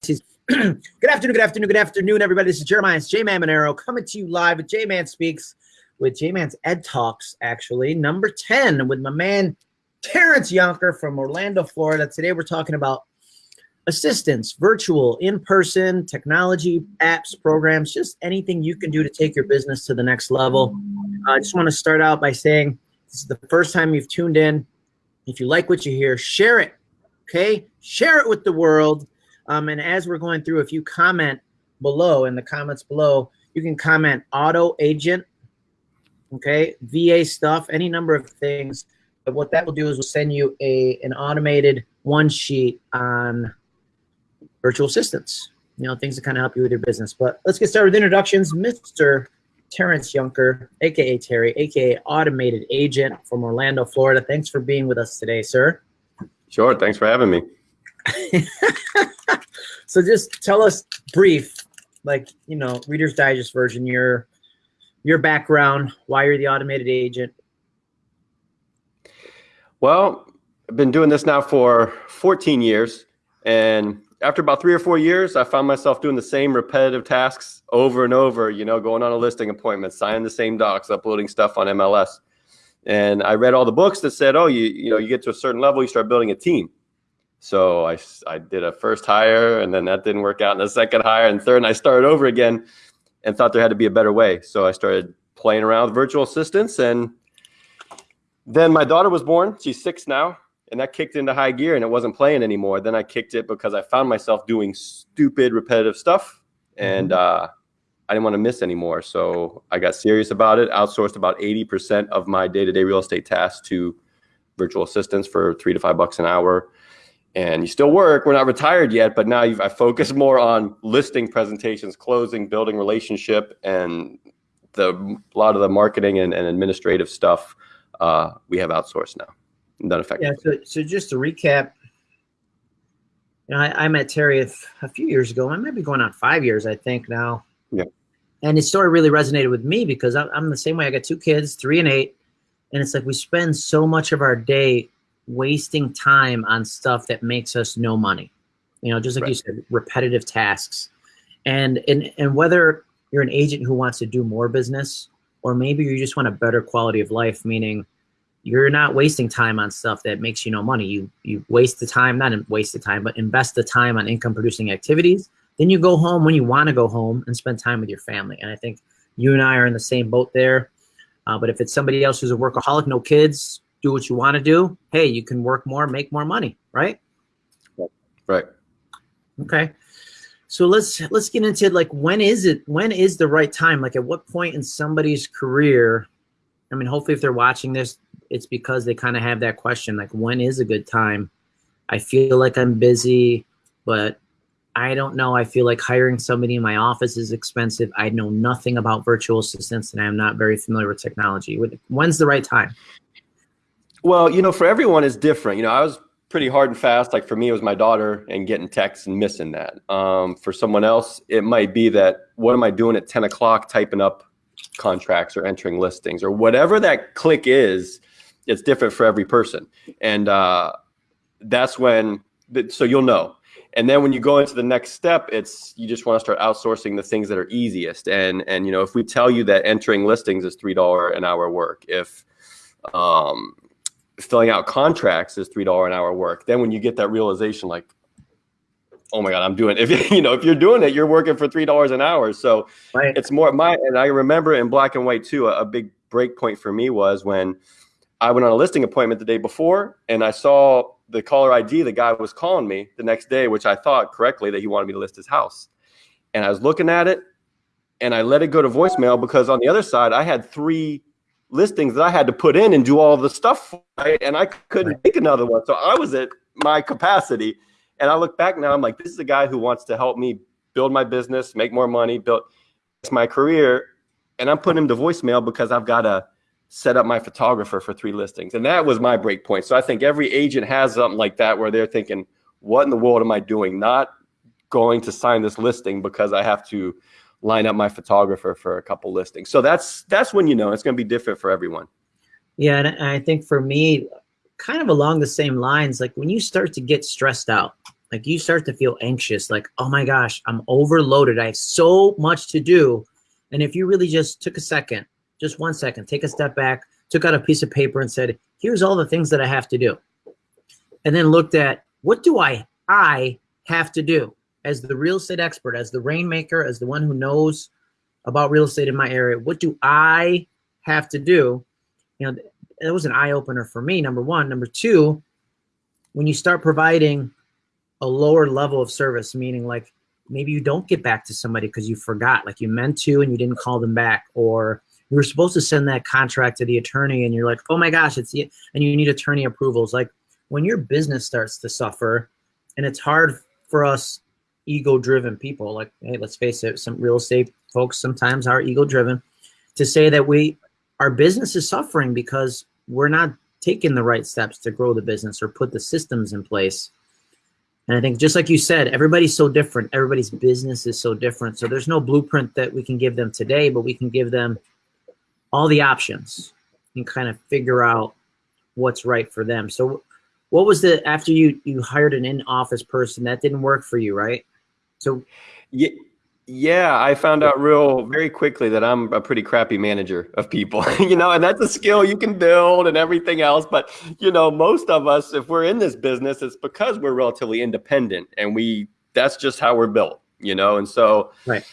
good afternoon, good afternoon, good afternoon, everybody. This is Jeremiah J Man Monero coming to you live with J Man Speaks with J Man's Ed Talks, actually, number 10 with my man Terrence Yonker from Orlando, Florida. Today we're talking about assistance, virtual, in person, technology, apps, programs, just anything you can do to take your business to the next level. Uh, I just want to start out by saying this is the first time you've tuned in. If you like what you hear, share it. Okay, share it with the world. Um, and as we're going through, if you comment below in the comments below, you can comment auto agent, okay, VA stuff, any number of things. But what that will do is we'll send you a an automated one sheet on virtual assistants, you know, things that kind of help you with your business. But let's get started with introductions. Mr. Terrence Yonker, aka Terry, aka Automated Agent from Orlando, Florida. Thanks for being with us today, sir. Sure. Thanks for having me. so just tell us brief, like, you know, Reader's Digest version, your your background, why you're the automated agent. Well, I've been doing this now for 14 years. And after about three or four years, I found myself doing the same repetitive tasks over and over, you know, going on a listing appointment, signing the same docs, uploading stuff on MLS. And I read all the books that said, oh, you, you know, you get to a certain level, you start building a team. So I, I did a first hire and then that didn't work out in the second hire and third, and I started over again and thought there had to be a better way. So I started playing around with virtual assistants and then my daughter was born. She's six now and that kicked into high gear and it wasn't playing anymore. Then I kicked it because I found myself doing stupid repetitive stuff and mm-hmm. uh, I didn't want to miss anymore. So I got serious about it, outsourced about 80% of my day-to-day real estate tasks to virtual assistants for three to five bucks an hour and you still work. We're not retired yet, but now I focus more on listing presentations, closing, building relationship, and the a lot of the marketing and, and administrative stuff uh, we have outsourced now. Done effectively. Yeah. So, so just to recap, you know, I, I met Terry a, a few years ago. I might be going on five years, I think now. Yeah. And his story really resonated with me because I'm, I'm the same way. I got two kids, three and eight, and it's like we spend so much of our day wasting time on stuff that makes us no money. You know, just like right. you said, repetitive tasks. And, and, and whether you're an agent who wants to do more business, or maybe you just want a better quality of life, meaning you're not wasting time on stuff that makes you no money. You, you waste the time, not waste the time, but invest the time on income producing activities. Then you go home when you want to go home and spend time with your family. And I think you and I are in the same boat there. Uh, but if it's somebody else who's a workaholic, no kids, do what you want to do, hey, you can work more, make more money, right? Right. Okay. So let's let's get into like when is it when is the right time? Like at what point in somebody's career? I mean, hopefully if they're watching this, it's because they kind of have that question like when is a good time? I feel like I'm busy, but I don't know. I feel like hiring somebody in my office is expensive. I know nothing about virtual assistants and I'm not very familiar with technology. When's the right time? Well, you know, for everyone is different. You know, I was pretty hard and fast. Like for me, it was my daughter and getting texts and missing that. Um, for someone else, it might be that what am I doing at 10 o'clock typing up contracts or entering listings or whatever that click is, it's different for every person. And uh, that's when, so you'll know. And then when you go into the next step, it's you just want to start outsourcing the things that are easiest. And and you know, if we tell you that entering listings is three dollar an hour work, if um, filling out contracts is three dollar an hour work. Then when you get that realization, like, oh my god, I'm doing. If you know if you're doing it, you're working for three dollars an hour. So right. it's more my. And I remember in black and white too. A, a big break point for me was when I went on a listing appointment the day before, and I saw the caller ID. The guy was calling me the next day, which I thought correctly that he wanted me to list his house. And I was looking at it, and I let it go to voicemail because on the other side I had three listings that I had to put in and do all the stuff, right? and I couldn't make another one. So I was at my capacity. And I look back now, I'm like, this is a guy who wants to help me build my business, make more money, build it's my career. And I'm putting him to voicemail because I've got to set up my photographer for three listings. And that was my break point. So I think every agent has something like that where they're thinking, what in the world am I doing? Not going to sign this listing because I have to line up my photographer for a couple listings. So that's that's when you know it's going to be different for everyone. Yeah, and I think for me, kind of along the same lines, like when you start to get stressed out, like you start to feel anxious, like, oh my gosh, I'm overloaded. I have so much to do. And if you really just took a second, just one second, take a step back, took out a piece of paper and said, here's all the things that I have to do. And then looked at what do I I have to do as the real estate expert, as the rainmaker, as the one who knows about real estate in my area, what do I have to do? You know, it was an eye opener for me, number one. Number two, when you start providing a lower level of service, meaning like maybe you don't get back to somebody because you forgot, like you meant to and you didn't call them back, or you were supposed to send that contract to the attorney and you're like, oh my gosh, it's and you need attorney approvals. Like when your business starts to suffer, and it's hard for us ego-driven people, like hey, let's face it, some real estate folks sometimes are ego-driven, to say that we our business is suffering because we're not taking the right steps to grow the business or put the systems in place and I think just like you said, everybody's so different. Everybody's business is so different. So there's no blueprint that we can give them today, but we can give them all the options and kind of figure out what's right for them. So what was the, after you, you hired an in-office person that didn't work for you, right? So yeah, yeah, I found out real very quickly that I'm a pretty crappy manager of people, you know, and that's a skill you can build and everything else. But, you know, most of us, if we're in this business, it's because we're relatively independent and we, that's just how we're built, you know? And so right.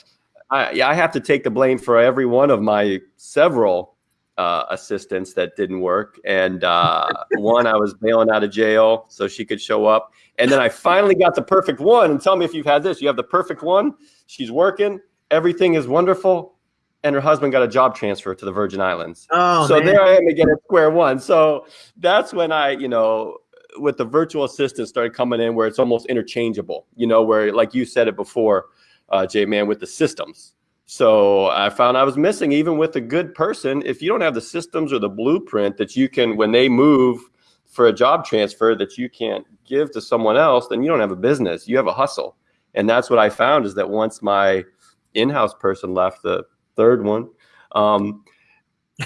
I, I have to take the blame for every one of my several uh, assistants that didn't work. And uh, one, I was bailing out of jail so she could show up. And then I finally got the perfect one. And tell me if you've had this. You have the perfect one. She's working. Everything is wonderful. And her husband got a job transfer to the Virgin Islands. Oh, so man. there I am again at square one. So that's when I, you know, with the virtual assistant started coming in where it's almost interchangeable, you know, where like you said it before, uh, J Man, with the systems. So I found I was missing even with a good person. If you don't have the systems or the blueprint that you can, when they move for a job transfer that you can't give to someone else, then you don't have a business. You have a hustle. And that's what I found is that once my in-house person left, the third one, um,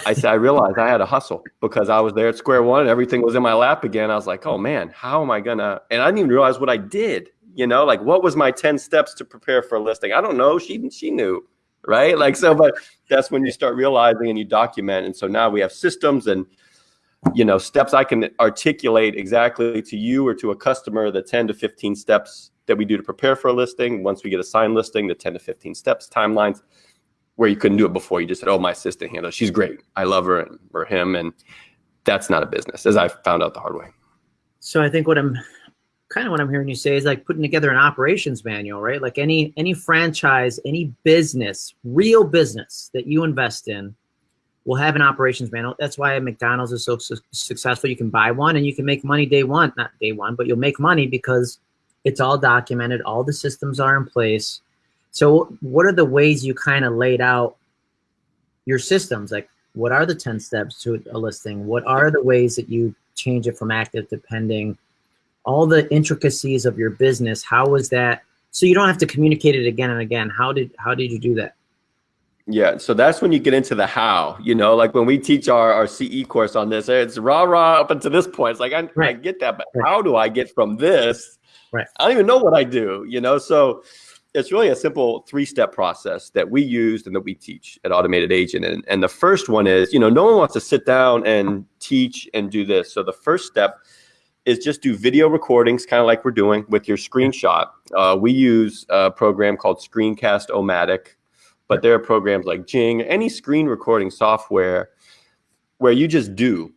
I said I realized I had a hustle because I was there at square one and everything was in my lap again. I was like, oh man, how am I gonna? And I didn't even realize what I did. You know, like what was my ten steps to prepare for a listing? I don't know. She she knew, right? Like so, but that's when you start realizing and you document. And so now we have systems and you know steps I can articulate exactly to you or to a customer the ten to fifteen steps that we do to prepare for a listing. Once we get a signed listing, the 10 to 15 steps, timelines, where you couldn't do it before. You just said, oh, my assistant handles. She's great. I love her and, or him. And that's not a business, as I found out the hard way. So I think what I'm kind of what I'm hearing you say is like putting together an operations manual, right? Like any any franchise, any business, real business that you invest in will have an operations manual. That's why McDonald's is so su successful. You can buy one and you can make money day one, not day one, but you'll make money because it's all documented. All the systems are in place. So what are the ways you kind of laid out your systems? Like what are the 10 steps to a listing? What are the ways that you change it from active to pending? All the intricacies of your business. How was that? So you don't have to communicate it again and again. How did, how did you do that? Yeah, so that's when you get into the how, you know, like when we teach our, our CE course on this, it's rah rah up until this point. It's like, I, right. I get that, but right. how do I get from this Right. I don't even know what I do, you know? So it's really a simple three-step process that we used and that we teach at Automated Agent. And, and the first one is, you know, no one wants to sit down and teach and do this. So the first step is just do video recordings, kind of like we're doing with your screenshot. Uh, we use a program called Screencast-O-Matic, but there are programs like Jing, any screen recording software where you just do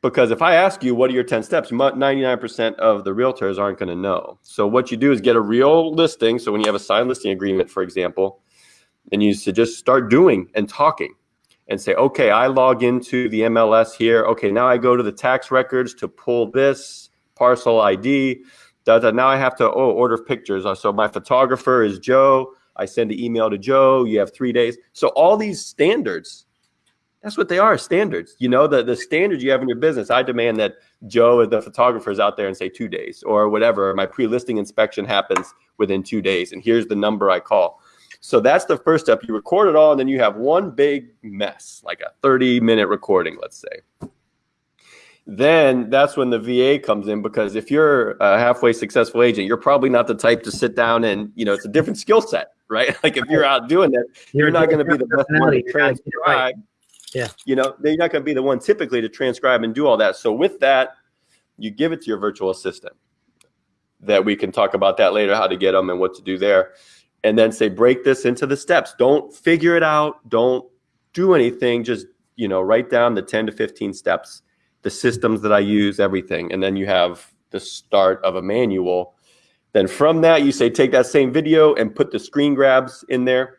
because if I ask you, what are your 10 steps? 99% of the realtors aren't going to know. So what you do is get a real listing. So when you have a signed listing agreement, for example, and you to just start doing and talking and say, okay, I log into the MLS here. Okay, now I go to the tax records to pull this parcel ID. Now I have to oh, order pictures. Uh, so my photographer is Joe. I send an email to Joe. You have three days. So all these standards that's what they are standards you know the the standards you have in your business i demand that joe the photographer is out there and say two days or whatever my pre-listing inspection happens within two days and here's the number i call so that's the first step you record it all and then you have one big mess like a 30 minute recording let's say then that's when the VA comes in because if you're a halfway successful agent, you're probably not the type to sit down and you know it's a different skill set, right? Like if you're out doing that, you're, you're not going to be the best one to transcribe. Yeah, you know, you're not going to be the one typically to transcribe and do all that. So with that, you give it to your virtual assistant. That we can talk about that later, how to get them and what to do there, and then say break this into the steps. Don't figure it out. Don't do anything. Just you know, write down the 10 to 15 steps the systems that I use, everything. And then you have the start of a manual. Then from that, you say, take that same video and put the screen grabs in there.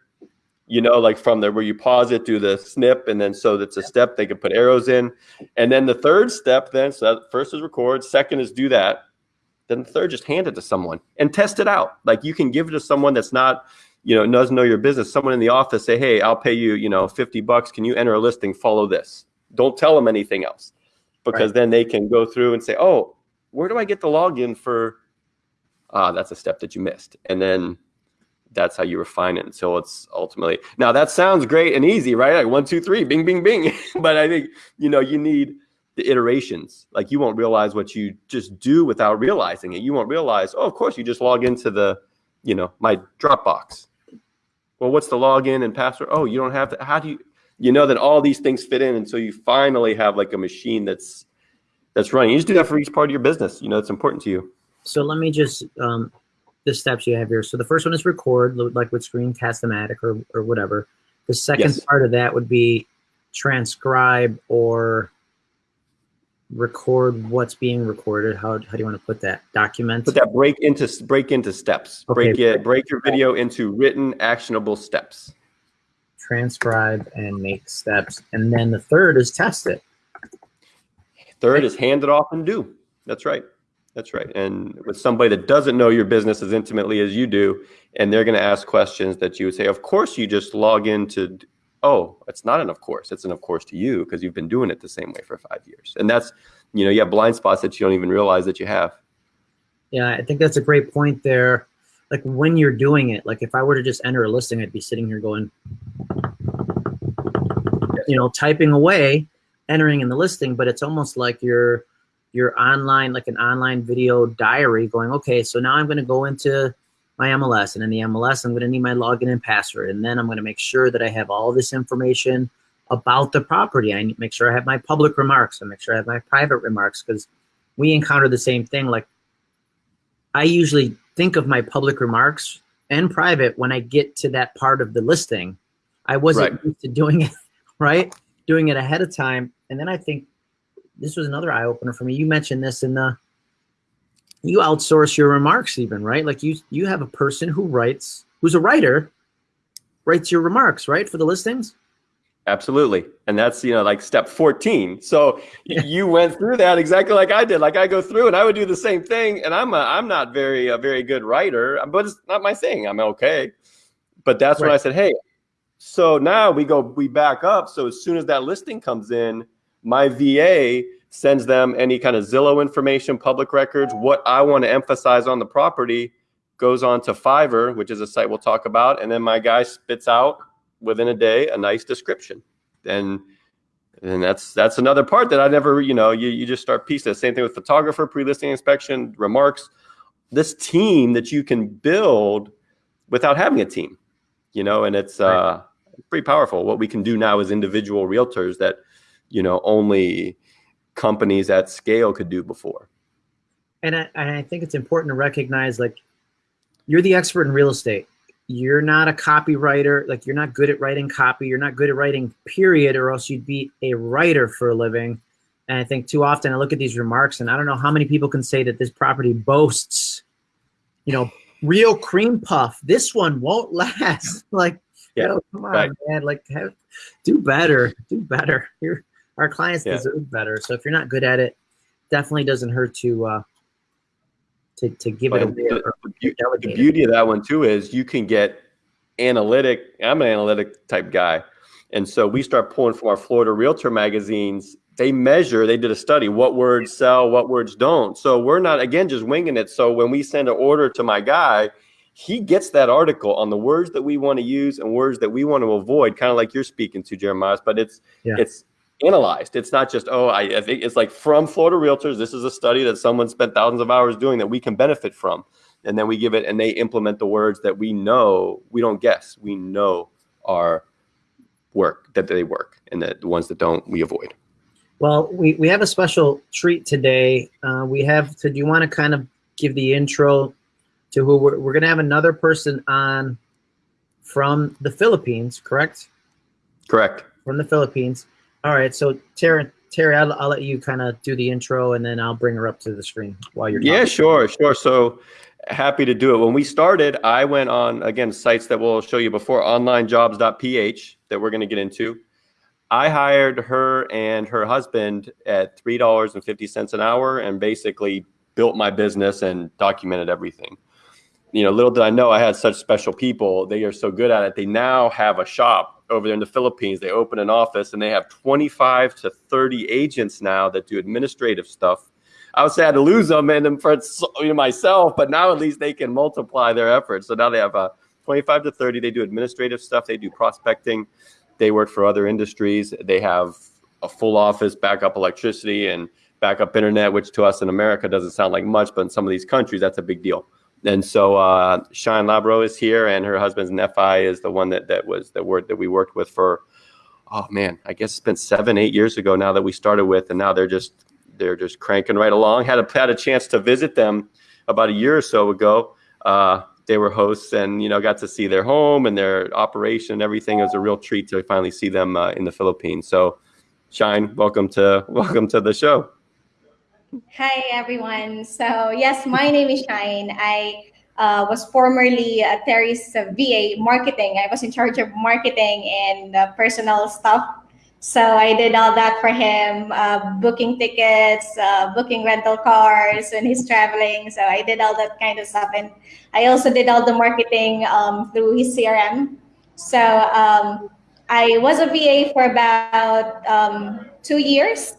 You know, like from there where you pause it, do the snip, and then so that's a step they can put arrows in. And then the third step, then, so first is record, second is do that. Then the third, just hand it to someone and test it out. Like you can give it to someone that's not, you know, doesn't know your business. Someone in the office say, hey, I'll pay you, you know, 50 bucks. Can you enter a listing? Follow this. Don't tell them anything else because right. then they can go through and say, oh, where do I get the login for? Ah, that's a step that you missed. And then that's how you refine it until it's ultimately. Now that sounds great and easy, right? Like one, two, three, bing, bing, bing. but I think, you know, you need the iterations. Like you won't realize what you just do without realizing it. You won't realize, oh, of course, you just log into the, you know, my Dropbox. Well, what's the login and password? Oh, you don't have to. How do you? you know that all these things fit in until you finally have like a machine that's that's running. You just do that for each part of your business. You know, it's important to you. So let me just um, the steps you have here. So the first one is record, like with Screencast-O-Matic or or whatever. The second yes. part of that would be transcribe or record what's being recorded. How, how do you want to put that? Document. Put that break into break into steps. Okay. Break it. Break your video into written actionable steps transcribe and make steps. And then the third is test it. Third is hand it off and do. That's right. That's right. And with somebody that doesn't know your business as intimately as you do, and they're going to ask questions that you would say, of course, you just log into, oh, it's not an of course. It's an of course to you because you've been doing it the same way for five years. And that's, you know, you have blind spots that you don't even realize that you have. Yeah, I think that's a great point there. Like when you're doing it, like if I were to just enter a listing, I'd be sitting here going, you know, typing away, entering in the listing, but it's almost like you're you're online, like an online video diary going, okay, so now I'm going to go into my MLS and in the MLS, I'm going to need my login and password. And then I'm going to make sure that I have all this information about the property. I need make sure I have my public remarks. I make sure I have my private remarks because we encounter the same thing. Like I usually think of my public remarks and private when I get to that part of the listing. I wasn't right. used to doing it right? Doing it ahead of time. And then I think this was another eye opener for me. You mentioned this in the, you outsource your remarks even, right? Like you, you have a person who writes, who's a writer, writes your remarks, right? For the listings? Absolutely. And that's, you know, like step 14. So yeah. you went through that exactly like I did. Like I go through and I would do the same thing. And I'm a, I'm not very, a very good writer, but it's not my thing. I'm okay. But that's right. when I said, Hey, so now we go, we back up. So as soon as that listing comes in, my VA sends them any kind of Zillow information, public records, what I want to emphasize on the property goes on to Fiverr, which is a site we'll talk about. And then my guy spits out within a day a nice description. And and that's that's another part that I never, you know, you, you just start piecing. Same thing with photographer, pre-listing inspection, remarks. This team that you can build without having a team, you know, and it's right. uh pretty powerful. What we can do now as individual realtors that, you know, only companies at scale could do before. And I, and I think it's important to recognize like you're the expert in real estate. You're not a copywriter. Like you're not good at writing copy. You're not good at writing period or else you'd be a writer for a living. And I think too often I look at these remarks and I don't know how many people can say that this property boasts, you know, real cream puff. This one won't last. like yeah. You know, come on, right. man. Like, have, do better. Do better. Your our clients yeah. deserve better. So if you're not good at it, definitely doesn't hurt to uh, to to give but it away. The, the, the beauty of that one too is you can get analytic. I'm an analytic type guy, and so we start pulling from our Florida Realtor magazines. They measure. They did a study. What words sell? What words don't? So we're not again just winging it. So when we send an order to my guy he gets that article on the words that we want to use and words that we want to avoid, kind of like you're speaking to Jeremiah. But it's yeah. it's analyzed. It's not just, oh, I, I, think it's like from Florida Realtors, this is a study that someone spent thousands of hours doing that we can benefit from. And then we give it and they implement the words that we know, we don't guess, we know are work, that they work, and that the ones that don't, we avoid. Well, we, we have a special treat today. Uh, we have to, do you want to kind of give the intro to who we're, we're going to have another person on from the Philippines, correct? Correct. From the Philippines. All right. So Terry, Terry, I'll, I'll let you kind of do the intro and then I'll bring her up to the screen while you're talking. Yeah, sure, sure. So happy to do it. When we started, I went on, again, sites that we'll show you before, onlinejobs.ph that we're going to get into. I hired her and her husband at $3.50 an hour and basically built my business and documented everything. You know, little did I know I had such special people. They are so good at it. They now have a shop over there in the Philippines. They open an office and they have 25 to 30 agents now that do administrative stuff. I I had to lose them and them for myself, but now at least they can multiply their efforts. So now they have a uh, 25 to 30. They do administrative stuff. They do prospecting. They work for other industries. They have a full office, backup electricity, and backup internet, which to us in America doesn't sound like much, but in some of these countries, that's a big deal. And so uh, Shine Labro is here, and her husband's Nephi is the one that that was the word that we worked with for. Oh man, I guess it's been seven, eight years ago now that we started with, and now they're just they're just cranking right along. Had a had a chance to visit them about a year or so ago. Uh, they were hosts, and you know got to see their home and their operation and everything. It was a real treat to finally see them uh, in the Philippines. So, Shine, welcome to welcome to the show. Hi, everyone. So, yes, my name is Shine. I uh, was formerly uh, Terry's uh, VA marketing. I was in charge of marketing and uh, personal stuff. So I did all that for him, uh, booking tickets, uh, booking rental cars when he's traveling. So I did all that kind of stuff. And I also did all the marketing um, through his CRM. So um, I was a VA for about um, two years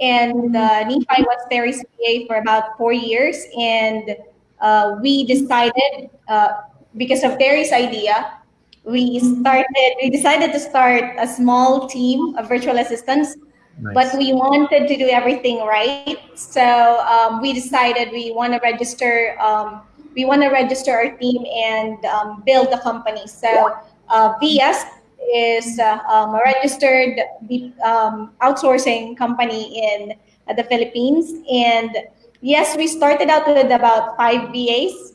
and uh, Nephi was Terry's VA for about four years. And uh, we decided, uh, because of Terry's idea, we started, we decided to start a small team of virtual assistants. Nice. But we wanted to do everything right. So um, we decided we want to register, um, we want to register our team and um, build the company. So uh, VS is uh, um, a registered um, outsourcing company in uh, the Philippines. And yes, we started out with about five VAs.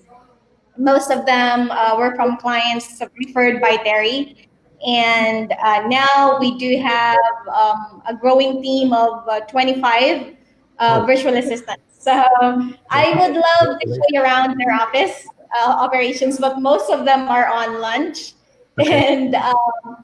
Most of them uh, were from clients referred by Terry. And uh, now we do have um, a growing team of uh, 25 uh, virtual assistants. So I would love to show you around their office operations, but most of them are on lunch. And um,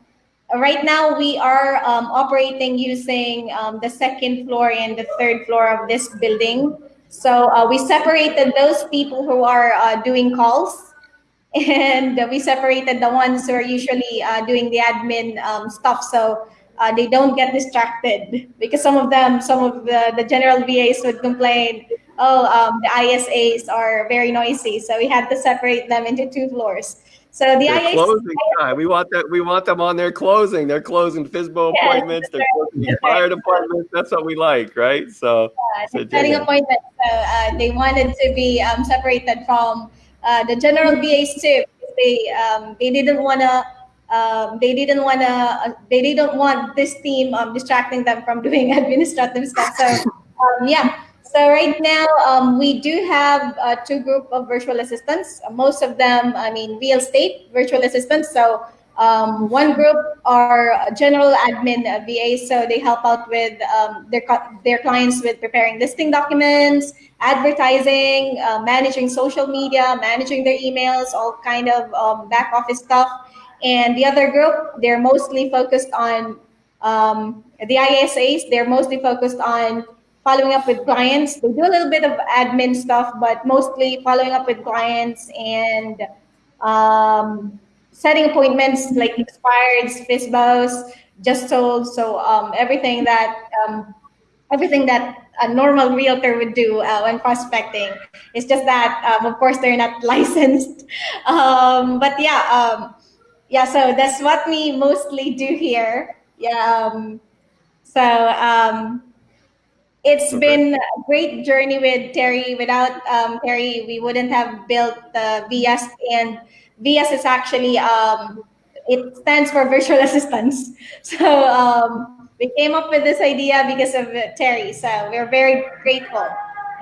right now we are um, operating using um, the second floor and the third floor of this building. So uh, we separated those people who are uh, doing calls and we separated the ones who are usually uh, doing the admin um, stuff. So uh, they don't get distracted because some of them, some of the, the general VAs would complain, oh, um, the ISAs are very noisy. So we had to separate them into two floors. So the IAC, closing time. We want that. We want them on their closing. They're closing yes, appointments. They're closing fire departments. That's what we like, right? So, yeah, so setting appointments. So uh, they wanted to be um, separated from uh, the general VAs too. They um, they didn't want to. Um, they didn't want to. Uh, they didn't want this team um, distracting them from doing administrative stuff. So um, yeah. So right now, um, we do have uh, two group of virtual assistants. Most of them, I mean, real estate virtual assistants. So um, one group are general admin VAs, so they help out with um, their their clients with preparing listing documents, advertising, uh, managing social media, managing their emails, all kind of um, back office stuff. And the other group, they're mostly focused on um, the ISAs. They're mostly focused on following up with clients. They do a little bit of admin stuff, but mostly following up with clients and um, setting appointments like expireds, FSBOs, just sold. So um, everything that um, everything that a normal realtor would do uh, when prospecting. It's just that, um, of course, they're not licensed. Um, but yeah, um, yeah. So that's what we mostly do here. Yeah. Um, So um, it's Okay. been a great journey with Terry. Without um, Terry, we wouldn't have built the VS, and VS is actually um, it stands for virtual assistants. So um, we came up with this idea because of Terry. So we're very grateful,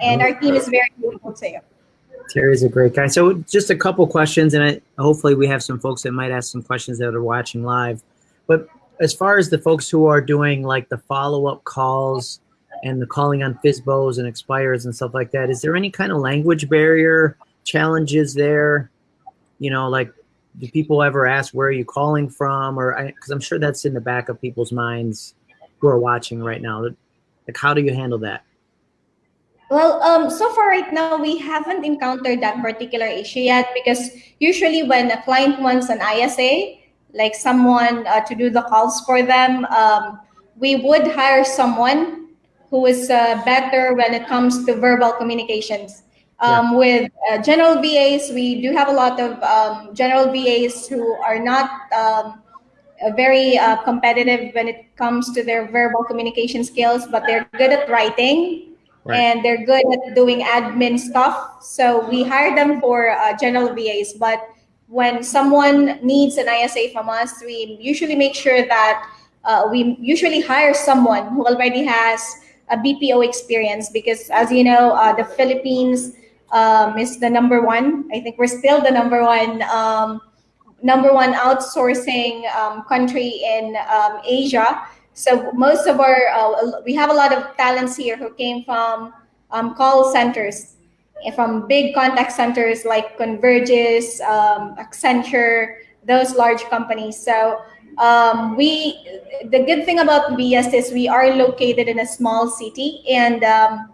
and our team is very grateful to you. Terry's a great guy. So just a couple questions, and I, hopefully we have some folks that might ask some questions that are watching live. But as far as the folks who are doing like the follow-up calls and the calling on FSBOs and expires and stuff like that, is there any kind of language barrier challenges there? You know, like do people ever ask where are you calling from, or because I'm sure that's in the back of people's minds who are watching right now. Like, how do you handle that? Well, um, so far right now, we haven't encountered that particular issue yet because usually when a client wants an ISA, like someone uh, to do the calls for them, um, we would hire someone who is uh, better when it comes to verbal communications. Um, With uh, general VAs, we do have a lot of um, general VAs who are not um, very uh, competitive when it comes to their verbal communication skills, but they're good at writing Right. and they're good at doing admin stuff. So we hire them for uh, general VAs. But when someone needs an ISA from us, we usually make sure that uh, we usually hire someone who already has a BPO experience because, as you know, uh, the Philippines um, is the number one. I think we're still the number one. Um, number one outsourcing um, country in um, Asia. So most of our, uh, we have a lot of talents here who came from um, call centers, from big contact centers like Convergys, um, Accenture, those large companies. So um, we, the good thing about VS is we are located in a small city, and um,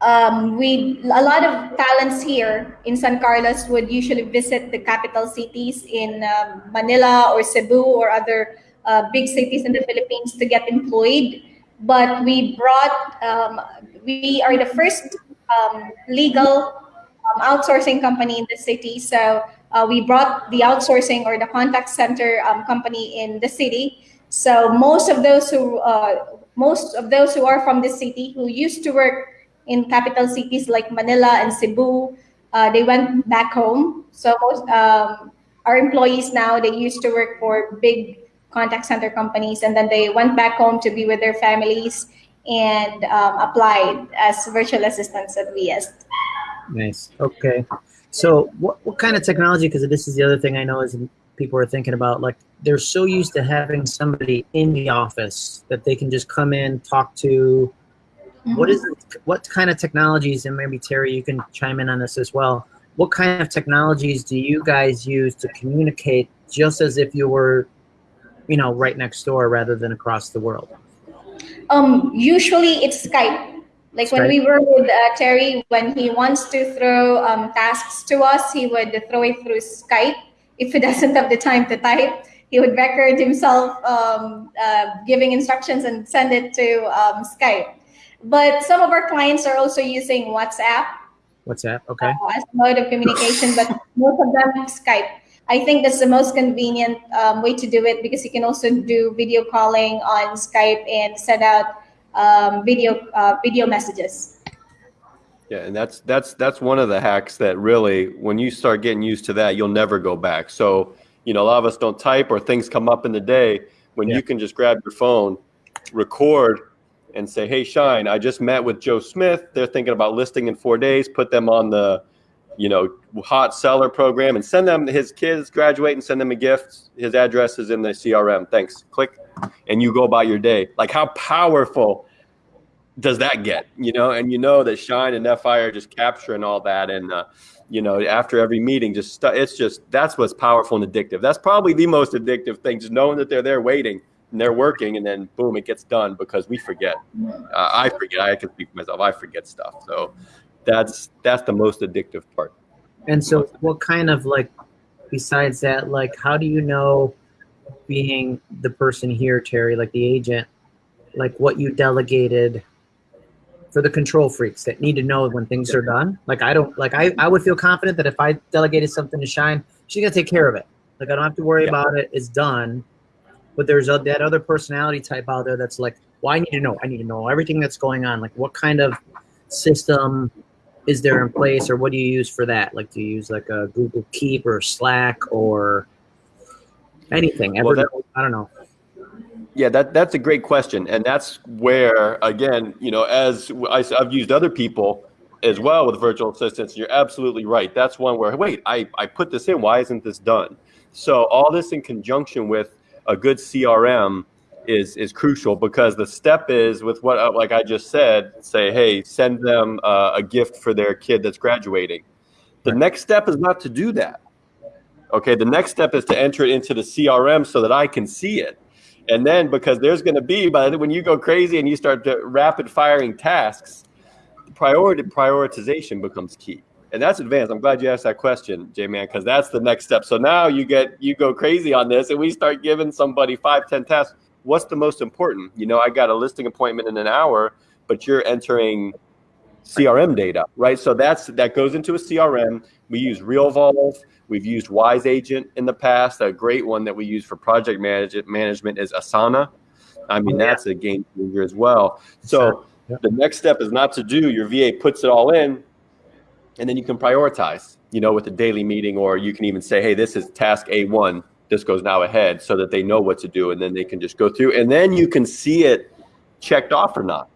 um, we a lot of talents here in San Carlos would usually visit the capital cities in um, Manila or Cebu or other uh, big cities in the Philippines to get employed. But we brought, um, we are the first um, legal outsourcing company in the city. So uh, we brought the outsourcing or the contact center um, company in the city. So most of those who uh, most of those who are from the city who used to work in capital cities like Manila and Cebu, uh, they went back home. So most um, our employees now they used to work for big contact center companies, and then they went back home to be with their families and um, applied as virtual assistants at VS. Nice. Okay. So what, what kind of technology, because this is the other thing I know is people are thinking about, like they're so used to having somebody in the office that they can just come in, talk to. What is what kind of technologies, and maybe Terry, you can chime in on this as well. What kind of technologies do you guys use to communicate just as if you were, you know, right next door rather than across the world? Um, usually it's Skype. Like when Skype. we were with uh, Terry, when he wants to throw um, tasks to us, he would throw it through Skype. If he doesn't have the time to type, he would record himself um, uh, giving instructions and send it to um, Skype. But some of our clients are also using WhatsApp What's that? Okay. uh, as a mode of communication, but most of them Skype. I think that's the most convenient um, way to do it because you can also do video calling on Skype and send out um, video uh, video messages. Yeah, and that's that's that's one of the hacks that really, when you start getting used to that, you'll never go back. So, you know, a lot of us don't type or things come up in the day when Yeah. you can just grab your phone, record, and say, "Hey, Shine, I just met with Joe Smith. They're thinking about listing in four days. Put them on the, you know, hot seller program and send them his kids graduate and send them a gift. His address is in the CRM. Thanks. Click, and you go about your day. Like how powerful does that get you know? And you know that shine and fi are just capturing all that and uh, you know after every meeting just it's just that's what's powerful and addictive. That's probably the most addictive thing just knowing that they're there waiting and they're working and then boom it gets done because we forget. Uh, i forget. I can speak for myself. I forget stuff. So that's that's the most addictive part. And so, what kind of like, besides that, like, how do you know, being the person here, Terry, like the agent, like what you delegated for the control freaks that need to know when things are done? Like, I don't, like, I, I would feel confident that if I delegated something to Shine, she's gonna take care of it. Like, I don't have to worry Yeah. about it. It's done. but there's a, that other personality type out there that's like, well, I need to know. I need to know everything that's going on. Like, what kind of system is there in place, or what do you use for that? Like, do you use like a Google Keep or Slack or anything? Well, that- I don't know. Yeah, that that's a great question, and that's where again, you know, as I, have used other people as well with virtual assistants. You're absolutely right. That's one where wait, I I put this in. Why isn't this done? So all this in conjunction with a good CRM is is crucial because the step is with what uh, like I just said. Say, hey, send them uh, a gift for their kid that's graduating. The next step is not to do that. Okay, the next step is to enter it into the CRM so that I can see it. And then because there's going to be, but when you go crazy and you start rapid firing tasks, priority prioritization becomes key. And that's advanced. I'm glad you asked that question, J man, because that's the next step. So now you get you go crazy on this and we start giving somebody five, ten tasks. What's the most important? You know, I got a listing appointment in an hour, but you're entering CRM data, right? So that's that goes into a CRM. We use RealVolve. We've used Wise Agent in the past. A great one that we use for project manage- management is Asana. I mean, that's a game changer as well. So the next step is not to do. Your VA puts it all in, and then you can prioritize. You know, with a daily meeting, or you can even say, "Hey, this is task A1. This goes now ahead," so that they know what to do, and then they can just go through, and then you can see it checked off or not.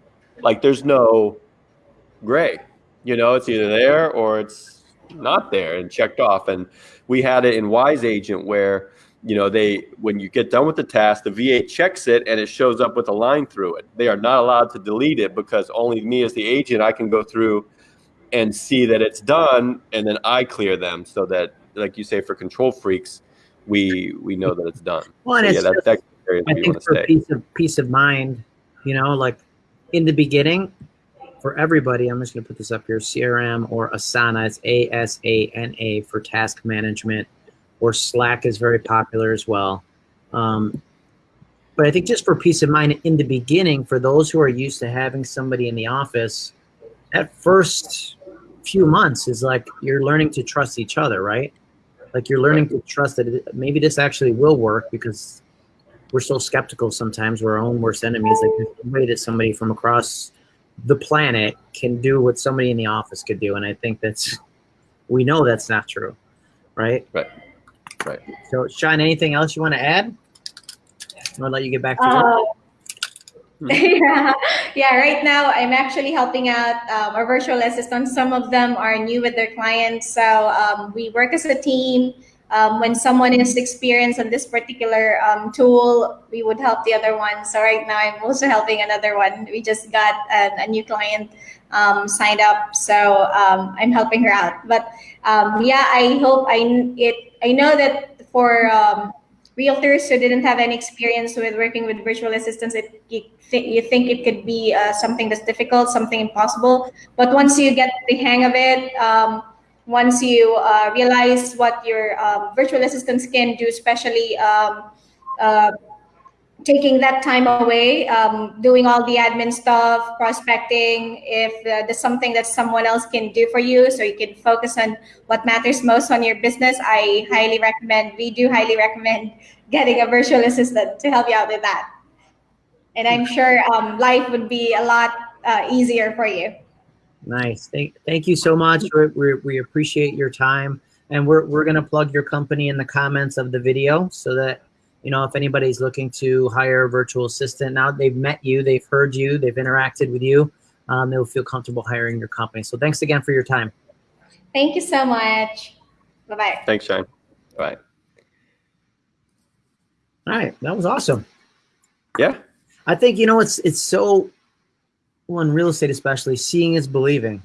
Like there's no gray. You know, it's either there or it's not there and checked off. And we had it in Wise Agent where, you know, they when you get done with the task, the VA checks it and it shows up with a line through it. They are not allowed to delete it because only me as the agent I can go through and see that it's done and then I clear them so that like you say for control freaks, we we know that it's done. Well, and so, it's yeah, that, that I think for stay. peace of peace of mind, you know, like in the beginning, for everybody, I'm just gonna put this up here: CRM or Asana. It's A S A N A for task management, or Slack is very popular as well. Um, but I think just for peace of mind in the beginning, for those who are used to having somebody in the office, that first few months is like you're learning to trust each other, right? Like you're learning to trust that maybe this actually will work because we're so skeptical sometimes. We're our own worst enemies. Like no way that somebody from across the planet can do what somebody in the office could do, and I think that's we know that's not true, right? Right. Right. So, Sean, anything else you want to add? I'm gonna let you get back to work. Uh, yeah, yeah. Right now, I'm actually helping out um, our virtual assistants. Some of them are new with their clients, so um, we work as a team. Um, when someone is experienced on this particular um, tool, we would help the other one. So right now, I'm also helping another one. We just got a, new client um, signed up, so um, I'm helping her out. But um, yeah, I hope I it. I know that for um, realtors who didn't have any experience with working with virtual assistants, it, you, th- you think it could be uh, something that's difficult, something impossible. But once you get the hang of it, once you uh, realize what your um, virtual assistants can do, especially um, uh, taking that time away, um, doing all the admin stuff, prospecting, if uh, there's something that someone else can do for you, so you can focus on what matters most on your business, I highly recommend, we do highly recommend getting a virtual assistant to help you out with that. And I'm sure um, life would be a lot uh, easier for you. Nice. Thank, thank you so much. we we we appreciate your time. And we're, we're going to plug your company in the comments of the video so that, you know, if anybody's looking to hire a virtual assistant, now they've met you, they've heard you, they've interacted with you, um, they'll feel comfortable hiring your company. So thanks again for your time. Thank you so much. Bye bye. Thanks, Shine. All right. All right. That was awesome. Yeah. I think, you know, it's, it's so, well, in real estate, especially seeing is believing,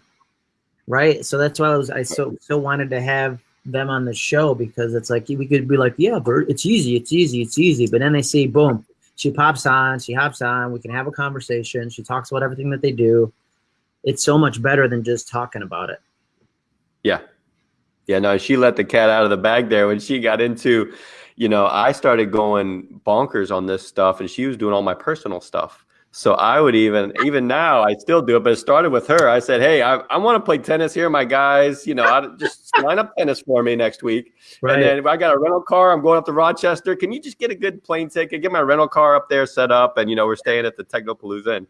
right? So that's why I was, I so, so wanted to have them on the show because it's like we could be like, yeah, Bert, it's easy, it's easy, it's easy. But then they see, boom, she pops on, she hops on, we can have a conversation. She talks about everything that they do. It's so much better than just talking about it. Yeah. Yeah, no, she let the cat out of the bag there when she got into, you know, I started going bonkers on this stuff and she was doing all my personal stuff. So I would even, even now, I still do it, but it started with her. I said, Hey, I, I want to play tennis here, my guys. You know, I, just line up tennis for me next week. Right. And then if I got a rental car, I'm going up to Rochester. Can you just get a good plane ticket, get my rental car up there set up? And, you know, we're staying at the Technopalooza. And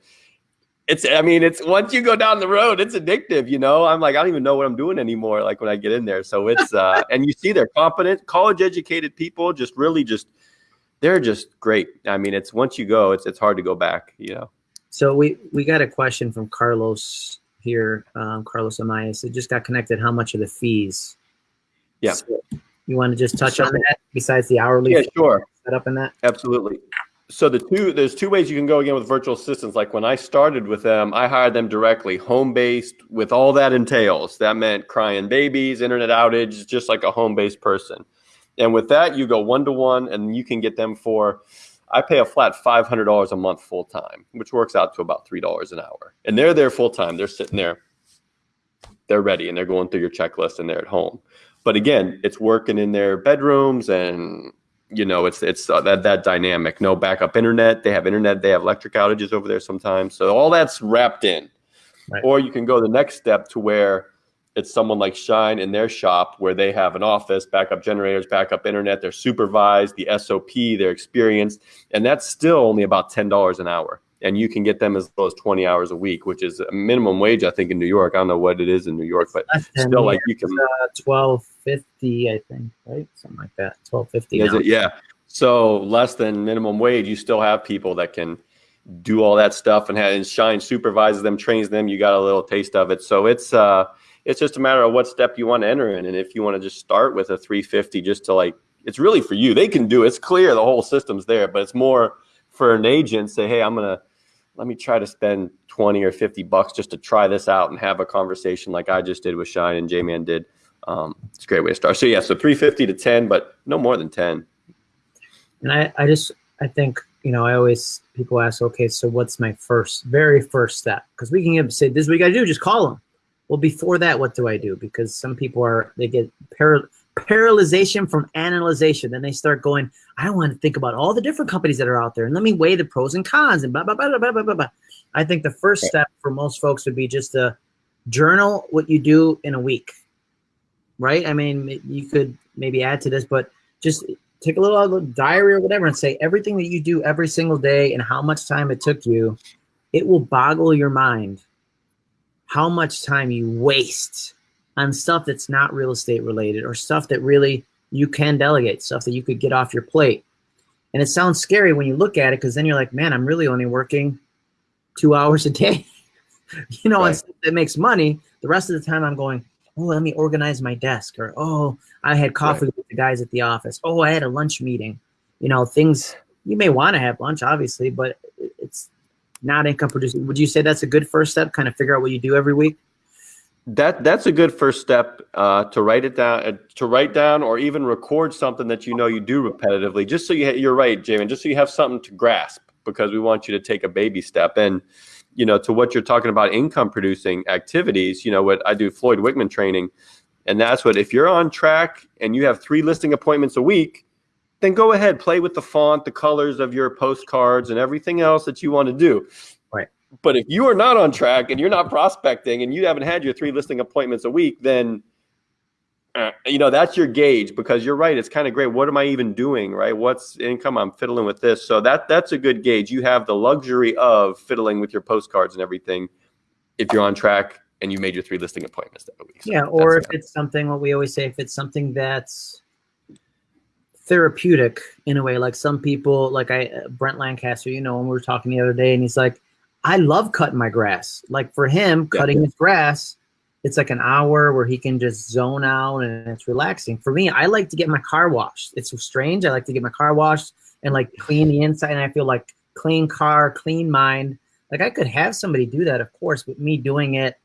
it's, I mean, it's once you go down the road, it's addictive, you know? I'm like, I don't even know what I'm doing anymore. Like when I get in there. So it's, uh, and you see they're competent, college educated people, just really just, they're just great. I mean, it's once you go, it's it's hard to go back. You know. So we we got a question from Carlos here, um, Carlos Amayas. It just got connected. How much are the fees? Yeah. So you want to just touch so, on that besides the hourly? Yeah, sure. Set up in that. Absolutely. So the two there's two ways you can go again with virtual assistants. Like when I started with them, I hired them directly, home based, with all that entails. That meant crying babies, internet outage, just like a home based person. And with that, you go one to one, and you can get them for. I pay a flat five hundred dollars a month full time, which works out to about three dollars an hour. And they're there full time. They're sitting there. They're ready, and they're going through your checklist, and they're at home. But again, it's working in their bedrooms, and you know, it's it's uh, that that dynamic. No backup internet. They have internet. They have electric outages over there sometimes. So all that's wrapped in. Right. Or you can go the next step to where it's someone like Shine in their shop where they have an office, backup generators, backup internet, they're supervised, the SOP, they're experienced, and that's still only about $10 an hour. And you can get them as low as 20 hours a week, which is a minimum wage, I think, in New York. I don't know what it is in New York, but still, like you can. Uh, 1250, I think, right? Something like that. 1250. Is it? Yeah. So less than minimum wage, you still have people that can do all that stuff and, have, and Shine supervises them, trains them. You got a little taste of it. So it's, uh, it's just a matter of what step you want to enter in. And if you want to just start with a 350 just to like, it's really for you. They can do it. It's clear the whole system's there, but it's more for an agent say, hey, I'm going to, let me try to spend 20 or 50 bucks just to try this out and have a conversation like I just did with Shine and J-Man did. Um, it's a great way to start. So yeah, so 350 to 10, but no more than 10. And I, I just, I think, you know, I always, people ask, okay, so what's my first, very first step? Because we can say, this is what you got to do, just call them well, before that, what do I do? Because some people are, they get par paralyzation from analyzation. Then they start going, I want to think about all the different companies that are out there and let me weigh the pros and cons and blah, blah, blah, blah, blah, blah, blah. I think the first step for most folks would be just to journal what you do in a week, right? I mean, you could maybe add to this, but just take a little, little diary or whatever and say everything that you do every single day and how much time it took you. It will boggle your mind how much time you waste on stuff that's not real estate related or stuff that really you can delegate, stuff that you could get off your plate. And it sounds scary when you look at it because then you're like, man, I'm really only working two hours a day. you know, right. that makes money. The rest of the time I'm going, oh, let me organize my desk or, oh, I had coffee right. with the guys at the office. Oh, I had a lunch meeting. You know, things you may want to have lunch, obviously, but not income producing. Would you say that's a good first step? Kind of figure out what you do every week. That that's a good first step uh, to write it down, uh, to write down, or even record something that you know you do repetitively, just so you you're right, Jamin, just so you have something to grasp, because we want you to take a baby step. And you know, to what you're talking about, income producing activities. You know, what I do, Floyd Wickman training, and that's what if you're on track and you have three listing appointments a week, then go ahead, play with the font, the colors of your postcards, and everything else that you want to do. Right. But if you are not on track and you're not prospecting and you haven't had your three listing appointments a week, then uh, you know that's your gauge because you're right. It's kind of great. What am I even doing? Right? What's income? I'm fiddling with this. So that that's a good gauge. You have the luxury of fiddling with your postcards and everything if you're on track and you made your three listing appointments that week. So yeah, or if it's something what we always say, if it's something that's therapeutic in a way. Like some people, like I, Brent Lancaster, you know, when we were talking the other day, and he's like, I love cutting my grass. Like for him, cutting yeah. his grass, it's like an hour where he can just zone out and it's relaxing. For me, I like to get my car washed. It's strange. I like to get my car washed and like clean the inside. And I feel like clean car, clean mind. Like I could have somebody do that, of course, but me doing it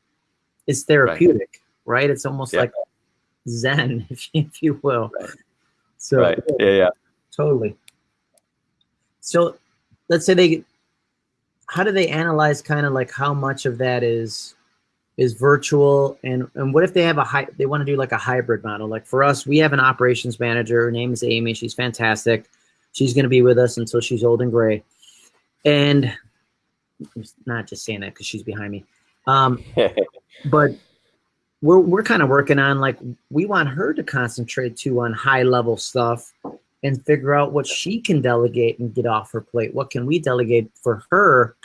is therapeutic, right? right? It's almost yeah. like Zen, if you, if you will. Right. So right. yeah, yeah, totally. So let's say they, how do they analyze kind of like how much of that is is virtual? And and what if they have a high they want to do like a hybrid model? Like for us we have an operations manager. Her name is amy. She's fantastic. She's going to be with us until she's old and gray. And not just saying that because she's behind me. Um, but we're we're kind of working on like we want her to concentrate too on high level stuff and figure out what she can delegate and get off her plate. What can we delegate for her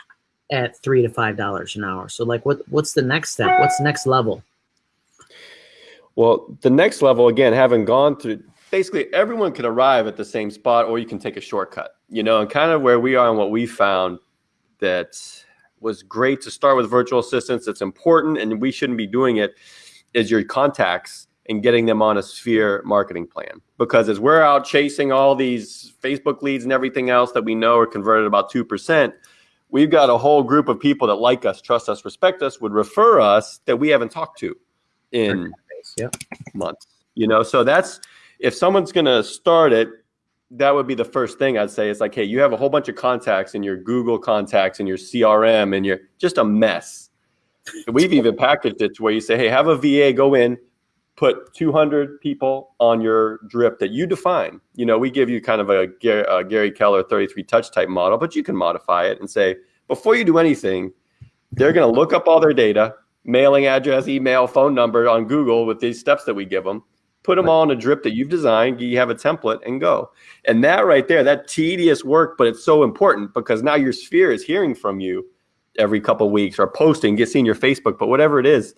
at three to five dollars an hour? So like what what's the next step? What's the next level? Well, the next level again, having gone through basically everyone can arrive at the same spot or you can take a shortcut, you know, and kind of where we are and what we found that was great to start with virtual assistants. It's important and we shouldn't be doing it is your contacts and getting them on a sphere marketing plan. Because as we're out chasing all these Facebook leads and everything else that we know are converted about 2%, we've got a whole group of people that like us, trust us, respect us, would refer us that we haven't talked to in yep. months. You know, so that's if someone's going to start it, that would be the first thing I'd say. It's like, hey, you have a whole bunch of contacts in your Google contacts and your CRM and you're just a mess. We've even packaged it to where you say, hey, have a VA go in, put 200 people on your drip that you define. You know, we give you kind of a Gary, a Gary Keller 33 touch type model, but you can modify it and say, before you do anything, they're going to look up all their data, mailing address, email, phone number on Google with these steps that we give them. Put them all in a drip that you've designed. You have a template and go. And that right there, that tedious work, but it's so important because now your sphere is hearing from you every couple weeks or posting, get seen your Facebook, but whatever it is,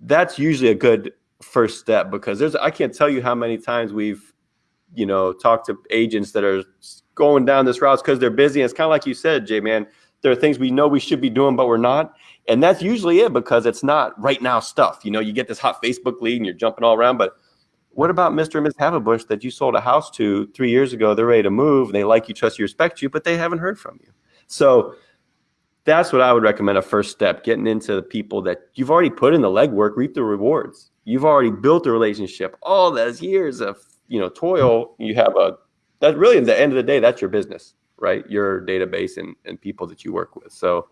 that's usually a good first step because there's I can't tell you how many times we've you know talked to agents that are going down this route because they're busy. And it's kind of like you said, Jay, man. There are things we know we should be doing, but we're not. And that's usually it because it's not right now stuff. You know, you get this hot Facebook lead and you're jumping all around. But what about Mr. and Ms. Havenbush that you sold a house to three years ago? They're ready to move. They like you, trust you, respect you, but they haven't heard from you. So that's what I would recommend a first step, getting into the people that you've already put in the legwork, reap the rewards. You've already built a relationship. All those years of, you know, toil, you have a that really at the end of the day, that's your business, right? Your database and, and people that you work with. So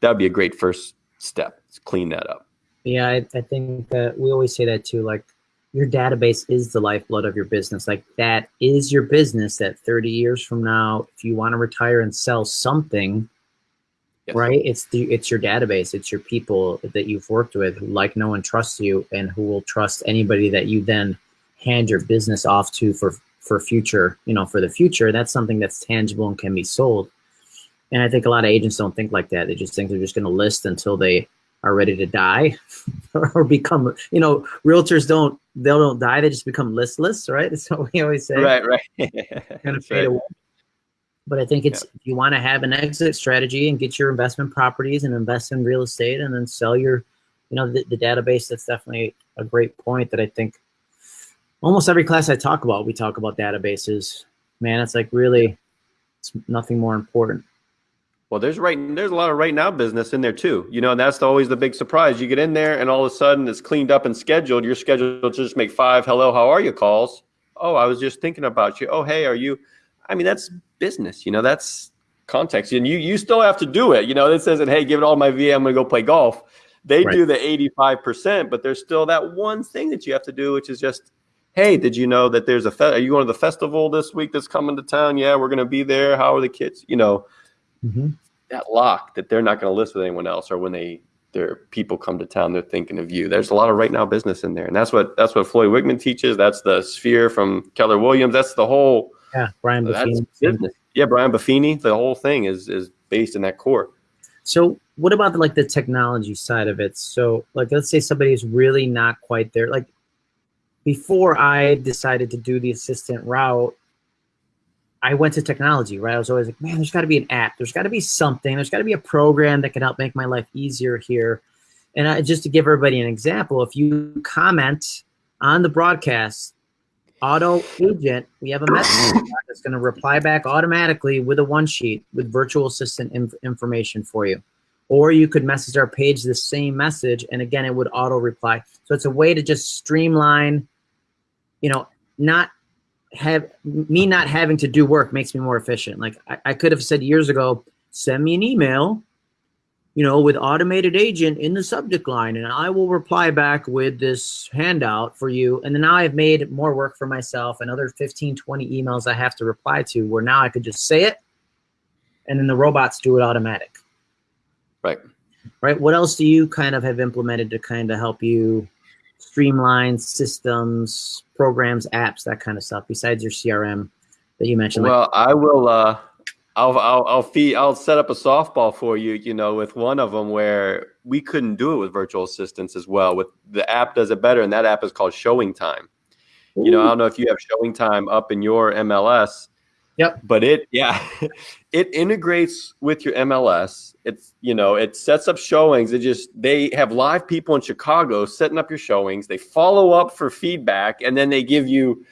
that'd be a great first step. to clean that up. Yeah, I, I think that we always say that too. Like your database is the lifeblood of your business. Like that is your business that 30 years from now, if you want to retire and sell something, yes. right? It's the it's your database, it's your people that you've worked with like no one trusts you and who will trust anybody that you then hand your business off to for for future, you know, for the future. That's something that's tangible and can be sold. And I think a lot of agents don't think like that. They just think they're just going to list until they are ready to die or become, you know, realtors don't, they don't die. They just become listless, right? That's what we always say. Right, right. kind of fade right. away. But I think it's, yeah. you want to have an exit strategy and get your investment properties and invest in real estate and then sell your, you know, the, the database, that's definitely a great point that I think almost every class I talk about, we talk about databases. Man, it's like really, it's nothing more important. Well, there's right there's a lot of right now business in there too. You know, and that's the, always the big surprise. You get in there and all of a sudden it's cleaned up and scheduled. You're scheduled to just make five hello, how are you calls. Oh, I was just thinking about you. Oh, hey, are you I mean, that's business, you know, that's context. And you you still have to do it. You know, it says that, hey, give it all my VA, I'm gonna go play golf. They right. do the 85%, but there's still that one thing that you have to do, which is just hey, did you know that there's a fe- are you going to the festival this week that's coming to town? Yeah, we're going to be there. How are the kids? You know, mm-hmm. that lock that they're not going to list with anyone else, or when they their people come to town, they're thinking of you. There's a lot of right now business in there, and that's what that's what Floyd Wickman teaches. That's the sphere from Keller Williams. That's the whole. Yeah, Brian Buffini. business. Yeah, Brian Buffini. The whole thing is is based in that core. So, what about the, like the technology side of it? So, like, let's say somebody is really not quite there. Like, before I decided to do the assistant route, I went to technology, right? I was always like, man, there's got to be an app. There's got to be something. There's got to be a program that can help make my life easier here. And I, just to give everybody an example, if you comment on the broadcast, auto agent, we have a message that's going to reply back automatically with a one sheet with virtual assistant inf information for you. Or you could message our page the same message, and again, it would auto reply. So it's a way to just streamline, you know, not have me not having to do work makes me more efficient. Like I, I could have said years ago, send me an email, you know, with automated agent in the subject line, and I will reply back with this handout for you. And then now I've made more work for myself, another 15, 20 emails I have to reply to, where now I could just say it, and then the robots do it automatic. Right. Right. What else do you kind of have implemented to kind of help you streamline systems, programs, apps, that kind of stuff, besides your CRM that you mentioned? Well, I will. Uh, I'll, I'll, I'll feed, I'll set up a softball for you, you know, with one of them where we couldn't do it with virtual assistants as well. With the app does it better, and that app is called Showing Time. Ooh. You know, I don't know if you have Showing Time up in your MLS. Yep. But it, yeah, it integrates with your MLS. It's, you know, it sets up showings. It just, they have live people in Chicago setting up your showings. They follow up for feedback and then they give you,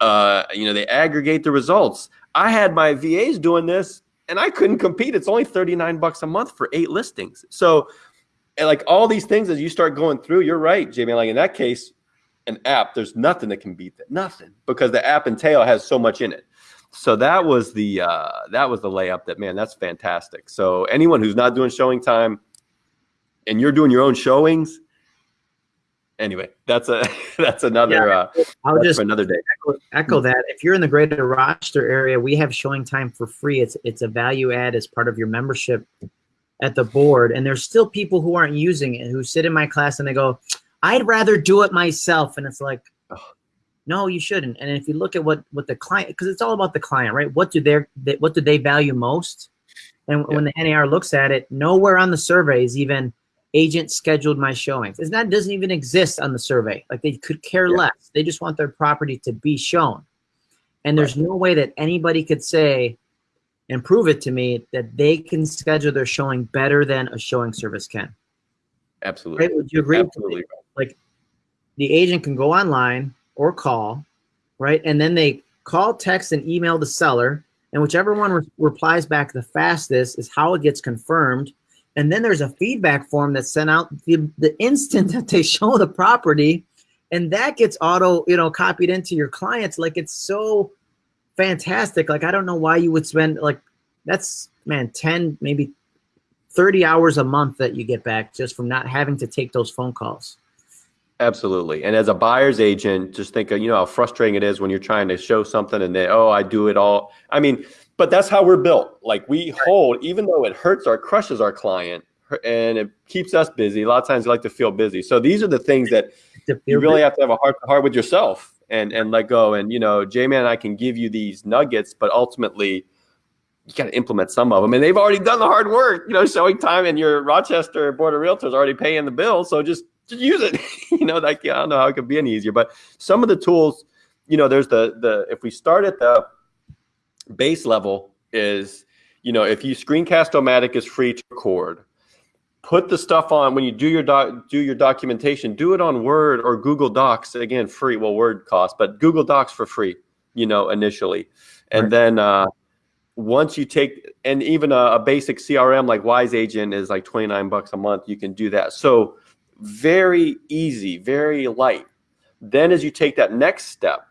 uh, you know, they aggregate the results. I had my VAs doing this and I couldn't compete. It's only 39 bucks a month for eight listings. So, like all these things as you start going through, you're right, Jamie. Like in that case, an app, there's nothing that can beat that. Nothing. Because the app and tail has so much in it. So that was the uh, that was the layup that man, that's fantastic. So anyone who's not doing showing time and you're doing your own showings, anyway, that's a that's another yeah, uh, I'll just another day. Echo, echo, that. If you're in the greater Rochester area, we have showing time for free. It's it's a value add as part of your membership at the board. And there's still people who aren't using it who sit in my class and they go, I'd rather do it myself. And it's like, no, you shouldn't. And if you look at what what the client, because it's all about the client, right? What do they what do they value most? And yeah. when the NAR looks at it, nowhere on the survey is even agent scheduled my showings. It's not doesn't even exist on the survey. Like they could care yeah. less. They just want their property to be shown. And there's right. no way that anybody could say and prove it to me that they can schedule their showing better than a showing service can. Absolutely. Right? Would you agree? Absolutely. Like the agent can go online or call, right? And then they call, text, and email the seller. And whichever one re replies back the fastest is how it gets confirmed and then there's a feedback form that's sent out the, the instant that they show the property and that gets auto, you know, copied into your clients. Like it's so fantastic. Like, I don't know why you would spend like, that's man, 10, maybe 30 hours a month that you get back just from not having to take those phone calls. Absolutely. And as a buyer's agent, just think of, you know, how frustrating it is when you're trying to show something and they, oh, I do it all. I mean, but that's how we're built. Like we hold, even though it hurts or crushes our client and it keeps us busy. A lot of times you like to feel busy. So these are the things that you really have to have a heart to heart with yourself and, and let go. And, you know, J-Man and I can give you these nuggets, but ultimately you got to implement some of them. And they've already done the hard work, you know, showing time and your Rochester Board of Realtors already paying the bill. So just, just use it. you know, like, I don't know how it could be any easier, but some of the tools, you know, there's the, the, if we start at the, base level is, you know, if you Screencast-O-Matic is free to record, put the stuff on when you do your doc, do your documentation, do it on Word or Google Docs. Again, free. Well, Word costs, but Google Docs for free. You know, initially, and right. then uh, once you take and even a, a, basic CRM like Wise Agent is like twenty nine bucks a month. You can do that. So very easy, very light. Then as you take that next step,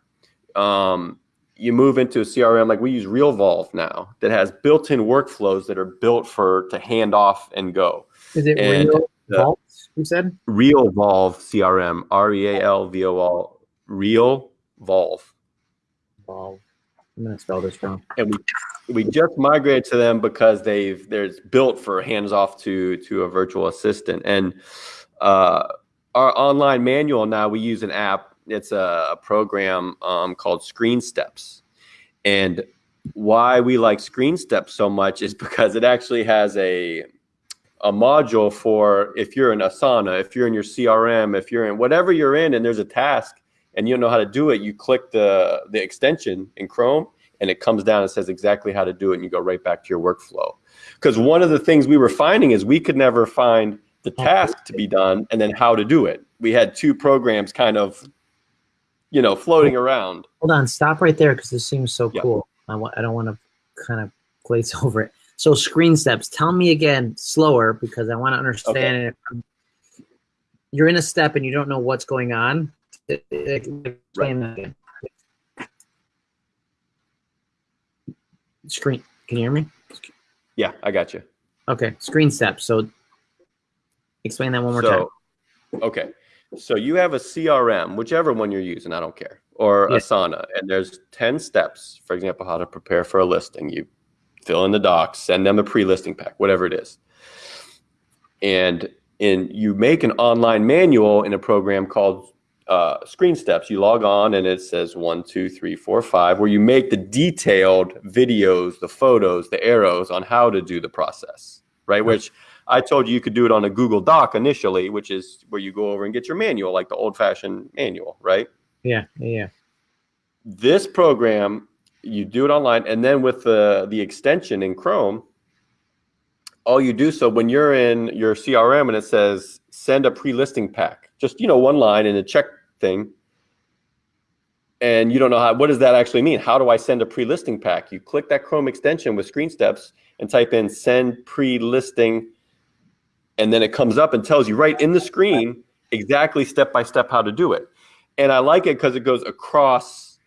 um, you move into a CRM like we use RealVolve now that has built-in workflows that are built for to hand off and go. Is it and Real You said RealVolve CRM, R E A L V O L, Real Volve. Volve. I'm gonna spell this wrong. And we we just migrated to them because they've there's built for hands off to to a virtual assistant and uh, our online manual now we use an app it's a, a program um, called Screen Steps, and why we like Screen Steps so much is because it actually has a a module for if you're in Asana, if you're in your CRM, if you're in whatever you're in, and there's a task and you don't know how to do it, you click the the extension in Chrome and it comes down and says exactly how to do it and you go right back to your workflow. Because one of the things we were finding is we could never find the task to be done and then how to do it. We had two programs kind of you know, floating around. Hold on, stop right there because this seems so yeah. cool. I want I don't want to kind of glaze over it. So screen steps. Tell me again slower because I want to understand okay. it. You're in a step and you don't know what's going on. Explain that again. Screen. Can you hear me? Yeah, I got you. Okay, screen steps. So explain that one more so, time. Okay. So you have a CRM, whichever one you're using, I don't care, or yeah. Asana, and there's 10 steps, for example, how to prepare for a listing. You fill in the docs, send them a pre-listing pack, whatever it is. and in you make an online manual in a program called uh, Screen Steps. You log on and it says one, two, three, four, five, where you make the detailed videos, the photos, the arrows on how to do the process, right? Which I told you you could do it on a Google Doc initially, which is where you go over and get your manual, like the old-fashioned manual, right? Yeah, yeah. This program, you do it online, and then with the the extension in Chrome, all you do so when you're in your CRM and it says send a pre-listing pack, just you know one line in a check thing, and you don't know how what does that actually mean? How do I send a pre-listing pack? You click that Chrome extension with screen steps and type in send pre-listing and then it comes up and tells you right in the screen exactly step by step how to do it. And I like it because it goes across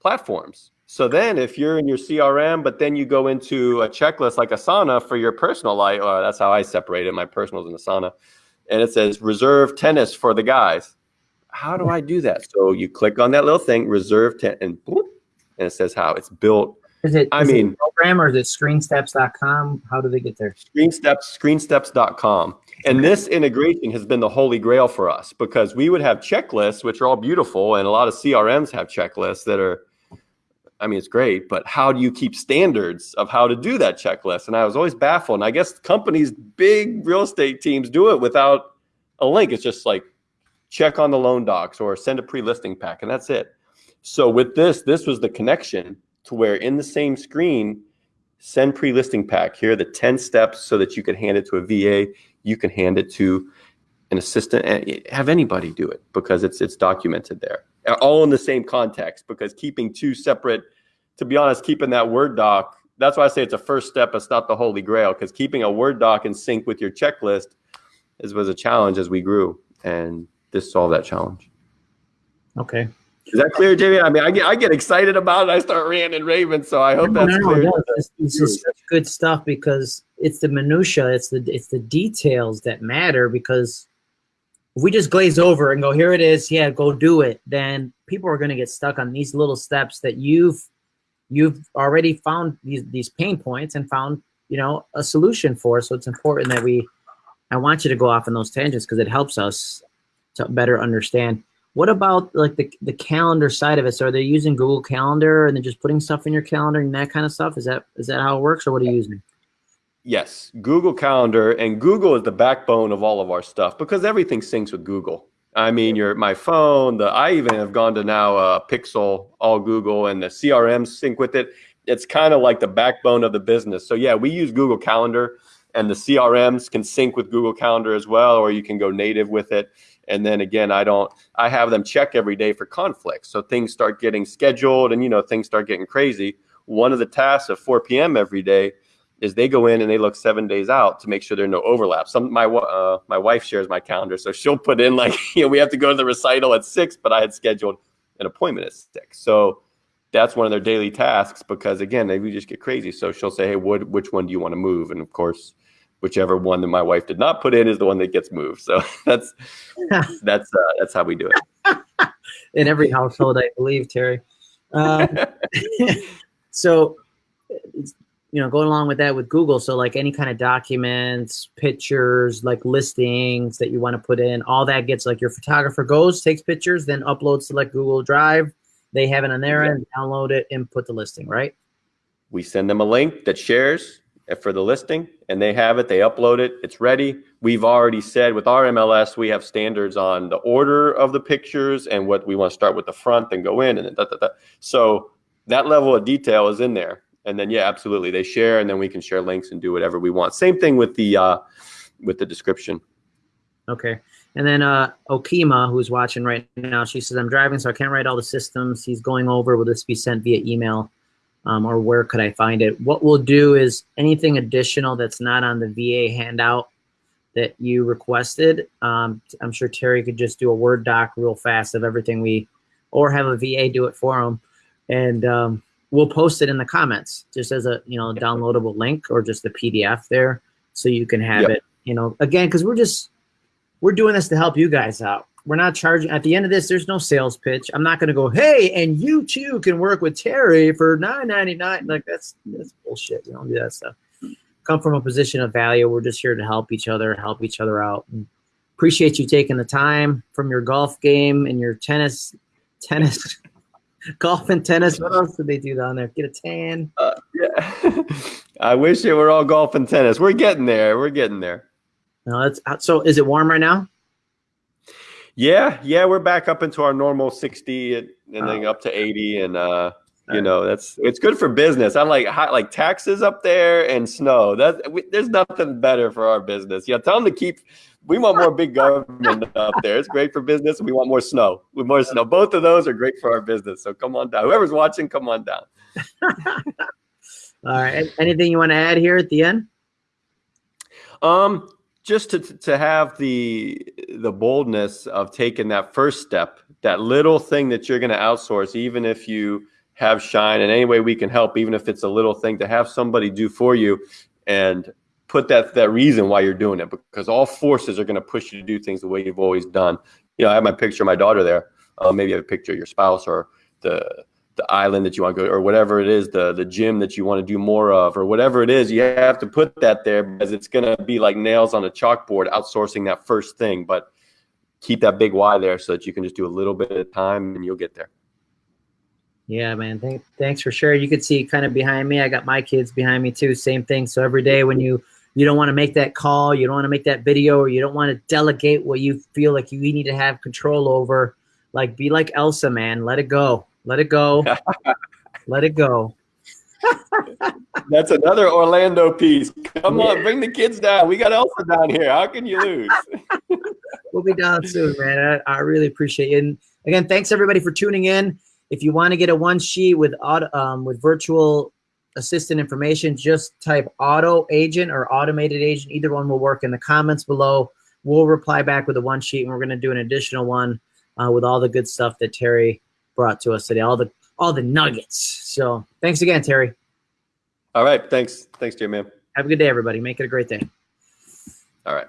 platforms. So then if you're in your CRM, but then you go into a checklist like Asana for your personal life, uh, that's how I separate it. My personal is in Asana. And it says reserve tennis for the guys. How do I do that? So you click on that little thing, reserve tennis, and, boop, and it says how it's built Is it? I is it mean- program or is it screensteps.com? How do they get there? Screensteps, screensteps.com. And this integration has been the holy grail for us because we would have checklists, which are all beautiful, and a lot of CRMs have checklists that are, I mean, it's great, but how do you keep standards of how to do that checklist? And I was always baffled. And I guess companies, big real estate teams do it without a link. It's just like check on the loan docs or send a pre-listing pack, and that's it. So with this, this was the connection to where in the same screen, send pre-listing pack. Here are the 10 steps so that you can hand it to a VA. You can hand it to an assistant and have anybody do it because it's it's documented there. All in the same context because keeping two separate, to be honest, keeping that Word doc, that's why I say it's a first step. It's not the holy grail because keeping a Word doc in sync with your checklist is, was a challenge as we grew. And this solved that challenge. Okay. Is that clear, Jamie? I mean, I get I get excited about it. I start ranting and raving. So I hope No, that's no, clear. no, This, this is such good stuff because it's the minutia, it's the it's the details that matter. Because if we just glaze over and go, here it is, yeah, go do it, then people are going to get stuck on these little steps that you've you've already found these these pain points and found you know a solution for. So it's important that we. I want you to go off on those tangents because it helps us to better understand. What about like the the calendar side of it? So are they using Google Calendar and then just putting stuff in your calendar and that kind of stuff? Is that is that how it works, or what are you using? Yes, Google Calendar, and Google is the backbone of all of our stuff because everything syncs with Google. I mean, your my phone, the I even have gone to now uh, Pixel, all Google, and the CRM sync with it. It's kind of like the backbone of the business. So yeah, we use Google Calendar, and the CRMs can sync with Google Calendar as well, or you can go native with it. And then again, I don't. I have them check every day for conflicts. So things start getting scheduled, and you know things start getting crazy. One of the tasks at 4 p.m. every day is they go in and they look seven days out to make sure there are no overlaps. Some my uh, my wife shares my calendar, so she'll put in like you know we have to go to the recital at six, but I had scheduled an appointment at six. So that's one of their daily tasks because again, they we just get crazy. So she'll say, hey, what which one do you want to move? And of course, whichever one that my wife did not put in is the one that gets moved. So that's that's uh, that's how we do it. in every household, I believe, Terry. Um, so, you know, going along with that with Google, so like any kind of documents, pictures, like listings that you want to put in, all that gets like your photographer goes, takes pictures, then uploads to like Google Drive. They have it on their end, download it, and put the listing, right? we send them a link that shares for the listing and they have it they upload it it's ready we've already said with our mls we have standards on the order of the pictures and what we want to start with the front and go in and da, da, da. so that level of detail is in there and then yeah absolutely they share and then we can share links and do whatever we want same thing with the uh with the description Okay. And then uh, Okima, who's watching right now, she says, I'm driving, so I can't write all the systems. He's going over. Will this be sent via email? Um, or where could I find it? What we'll do is anything additional that's not on the VA handout that you requested, um, I'm sure Terry could just do a Word doc real fast of everything we, or have a VA do it for him. And um, we'll post it in the comments just as a, you know, downloadable link or just a PDF there so you can have Yep. it, you know, again, because we're just, we're doing this to help you guys out. We're not charging at the end of this. There's no sales pitch. I'm not going to go, hey, and you too can work with Terry for nine ninety nine. Like that's that's bullshit. We don't do that stuff. come from a position of value. We're just here to help each other, help each other out. And appreciate you taking the time from your golf game and your tennis, tennis, golf and tennis. What else did they do down there? Get a tan. Uh, yeah. I wish it were all golf and tennis. We're getting there. We're getting there. No, that's uh, so. Is it warm right now? Yeah, yeah, we're back up into our normal 60 and, and then up to 80 and uh you know that's it's good for business. I'm like hot, like taxes up there and snow. That we, there's nothing better for our business. Yeah tell them to keep we want more big government up there. It's great for business. We want more snow. With more snow. Both of those are great for our business. So come on down. Whoever's watching come on down. All right. Anything you want to add here at the end? Um just to to have the the boldness of taking that first step that little thing that you're going to outsource even if you have shine in any way we can help even if it's a little thing to have somebody do for you and put that that reason why you're doing it because all forces are going to push you to do things the way you've always done. You know i have my picture of my daughter there. Uh, maybe you have a picture of your spouse or the the island that you want to go or whatever it is the the gym that you want to do more of or whatever it is you have to put that there because it's going to be like nails on a chalkboard outsourcing that first thing but keep that big why there so that you can just do a little bit at a time and you'll get there. Yeah man Thank, thanks for sharing. You could see kind of behind me i got my kids behind me too same thing. So every day when you you don't want to make that call you don't want to make that video or you don't want to delegate what you feel like you need to have control over like be like elsa man let it go let it go. Let it go. That's another Orlando piece. Come yeah. on, bring the kids down. We got Elsa down here. How can you lose? we'll be down soon, man. I, I, really appreciate it. And again, thanks everybody for tuning in. If you want to get a one sheet with auto, um, with virtual assistant information, just type auto agent or automated agent. Either one will work in the comments below. We'll reply back with a one sheet, and we're going to do an additional one uh, with all the good stuff that Terry brought to us today, all the all the nuggets. So thanks again, Terry. All right. Thanks. Thanks, Jim, man. Have a good day, everybody. Make it a great day. All right.